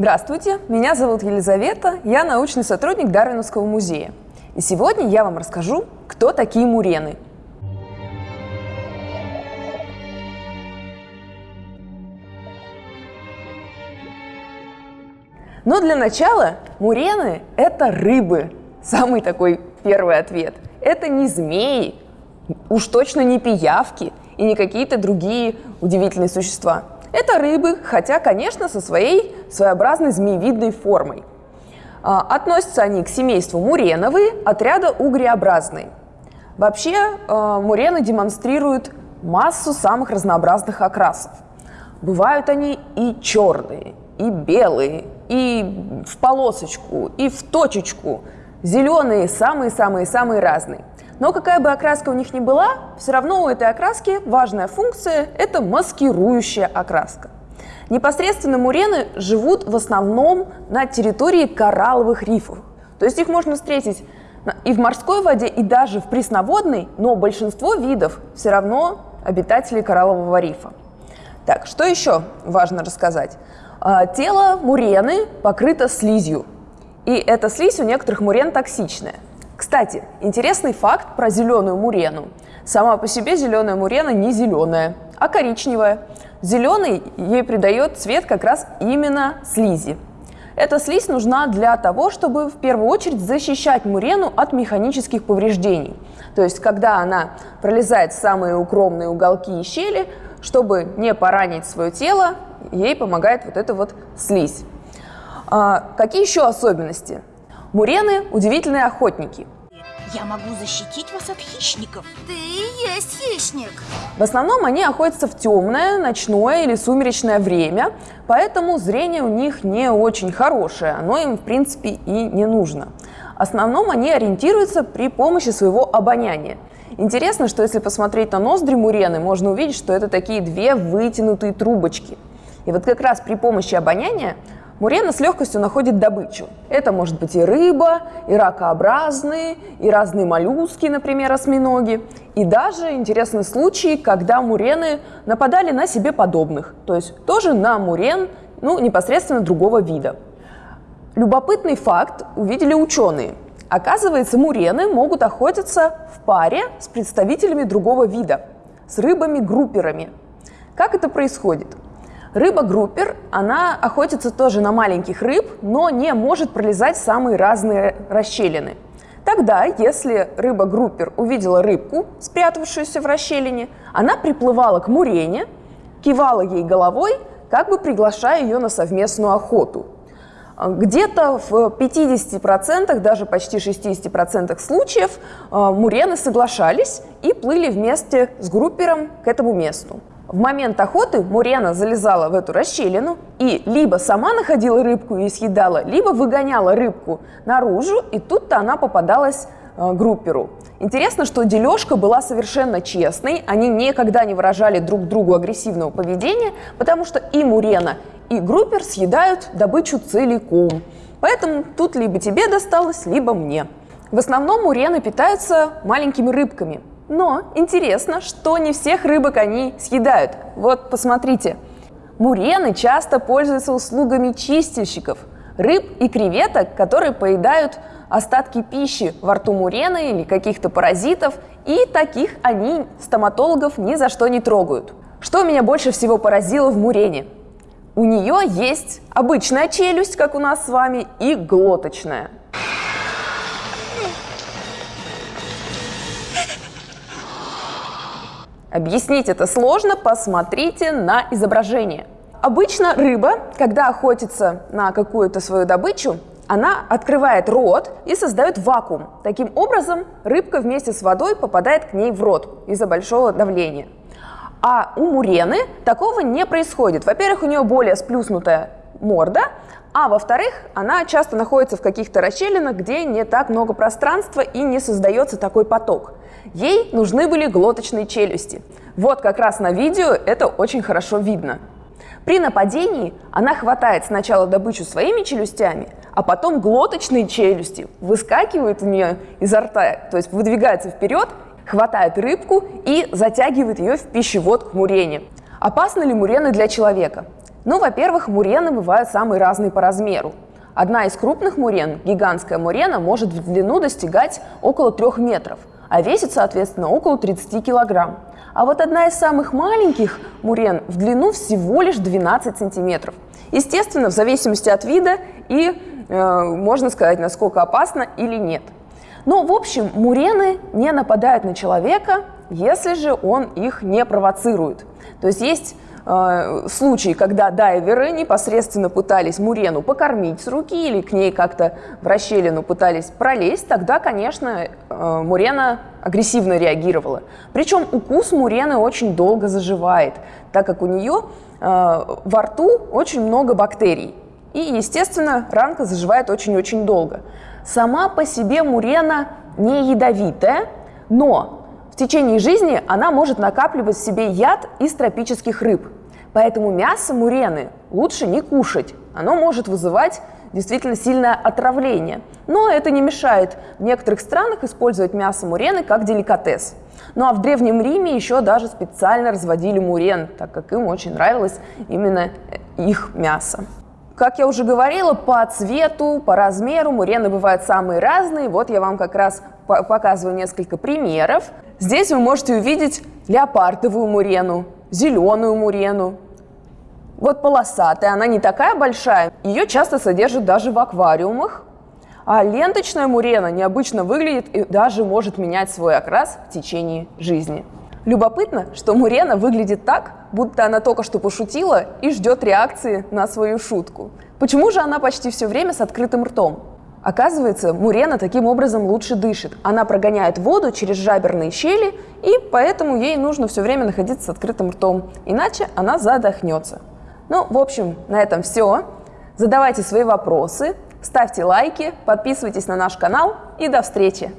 Здравствуйте, меня зовут Елизавета, я научный сотрудник Дарвиновского музея. И сегодня я вам расскажу, кто такие мурены. Но для начала мурены – это рыбы. Самый такой первый ответ. Это не змеи, уж точно не пиявки и не какие-то другие удивительные существа. Это рыбы, хотя, конечно, со своей своеобразной змеевидной формой. А, относятся они к семейству муреновые, отряда угреобразные. Вообще а, мурены демонстрируют массу самых разнообразных окрасов. Бывают они и черные, и белые, и в полосочку, и в точечку. Зеленые самые-самые-самые разные. Но какая бы окраска у них ни была, все равно у этой окраски важная функция – это маскирующая окраска. Непосредственно мурены живут в основном на территории коралловых рифов. То есть их можно встретить и в морской воде, и даже в пресноводной, но большинство видов все равно обитатели кораллового рифа. Так, что еще важно рассказать? А, тело мурены покрыто слизью, и эта слизь у некоторых мурен токсичная – кстати, интересный факт про зеленую мурену. Сама по себе зеленая мурена не зеленая, а коричневая. Зеленый ей придает цвет как раз именно слизи. Эта слизь нужна для того, чтобы в первую очередь защищать мурену от механических повреждений. То есть, когда она пролезает в самые укромные уголки и щели, чтобы не поранить свое тело, ей помогает вот эта вот слизь. А, какие еще особенности? Мурены – удивительные охотники. Я могу защитить вас от хищников. Ты и есть хищник. В основном они охотятся в темное, ночное или сумеречное время, поэтому зрение у них не очень хорошее, оно им, в принципе, и не нужно. В основном они ориентируются при помощи своего обоняния. Интересно, что если посмотреть на ноздри мурены, можно увидеть, что это такие две вытянутые трубочки. И вот как раз при помощи обоняния Мурена с легкостью находит добычу. Это может быть и рыба, и ракообразные, и разные моллюски, например, осьминоги. И даже интересный случай, когда мурены нападали на себе подобных, то есть тоже на мурен, ну, непосредственно другого вида. Любопытный факт увидели ученые. Оказывается, мурены могут охотиться в паре с представителями другого вида, с рыбами-групперами. Как это происходит? Рыба-группер, она охотится тоже на маленьких рыб, но не может пролезать самые разные расщелины. Тогда, если рыба-группер увидела рыбку, спрятавшуюся в расщелине, она приплывала к мурене, кивала ей головой, как бы приглашая ее на совместную охоту. Где-то в 50%, даже почти 60% случаев э, мурены соглашались и плыли вместе с группером к этому месту. В момент охоты Мурена залезала в эту расщелину и либо сама находила рыбку и съедала, либо выгоняла рыбку наружу, и тут-то она попадалась э, групперу. Интересно, что дележка была совершенно честной, они никогда не выражали друг другу агрессивного поведения, потому что и Мурена, и группер съедают добычу целиком. Поэтому тут либо тебе досталось, либо мне. В основном мурены питаются маленькими рыбками, но интересно, что не всех рыбок они съедают. Вот посмотрите. Мурены часто пользуются услугами чистильщиков, рыб и креветок, которые поедают остатки пищи во рту мурены или каких-то паразитов, и таких они стоматологов ни за что не трогают. Что меня больше всего поразило в мурене? У нее есть обычная челюсть, как у нас с вами, и глоточная – Объяснить это сложно, посмотрите на изображение. Обычно рыба, когда охотится на какую-то свою добычу, она открывает рот и создает вакуум. Таким образом, рыбка вместе с водой попадает к ней в рот из-за большого давления. А у мурены такого не происходит. Во-первых, у нее более сплюснутая морда, а во-вторых, она часто находится в каких-то расщелинах, где не так много пространства и не создается такой поток. Ей нужны были глоточные челюсти. Вот как раз на видео это очень хорошо видно. При нападении она хватает сначала добычу своими челюстями, а потом глоточные челюсти выскакивают у нее изо рта, то есть выдвигаются вперед, хватает рыбку и затягивает ее в пищевод к мурене. Опасны ли мурены для человека? Ну, во-первых, мурены бывают самые разные по размеру. Одна из крупных мурен, гигантская мурена, может в длину достигать около 3 метров, а весит, соответственно, около 30 килограмм. А вот одна из самых маленьких мурен в длину всего лишь 12 сантиметров. Естественно, в зависимости от вида и э, можно сказать, насколько опасно или нет. Но, в общем, мурены не нападают на человека, если же он их не провоцирует. То есть есть э, случаи, когда дайверы непосредственно пытались мурену покормить с руки или к ней как-то в расщелину пытались пролезть, тогда, конечно, э, мурена агрессивно реагировала. Причем укус мурены очень долго заживает, так как у нее э, во рту очень много бактерий. И, естественно, ранка заживает очень-очень долго. Сама по себе мурена не ядовитая, но течение жизни она может накапливать в себе яд из тропических рыб. Поэтому мясо мурены лучше не кушать. Оно может вызывать действительно сильное отравление. Но это не мешает в некоторых странах использовать мясо мурены как деликатес. Ну а в Древнем Риме еще даже специально разводили мурен, так как им очень нравилось именно их мясо. Как я уже говорила, по цвету, по размеру мурены бывают самые разные. Вот я вам как раз показываю несколько примеров. Здесь вы можете увидеть леопардовую мурену, зеленую мурену. Вот полосатая, она не такая большая, ее часто содержат даже в аквариумах. А ленточная мурена необычно выглядит и даже может менять свой окрас в течение жизни. Любопытно, что Мурена выглядит так, будто она только что пошутила и ждет реакции на свою шутку. Почему же она почти все время с открытым ртом? Оказывается, мурена таким образом лучше дышит. Она прогоняет воду через жаберные щели, и поэтому ей нужно все время находиться с открытым ртом, иначе она задохнется. Ну, в общем, на этом все. Задавайте свои вопросы, ставьте лайки, подписывайтесь на наш канал и до встречи!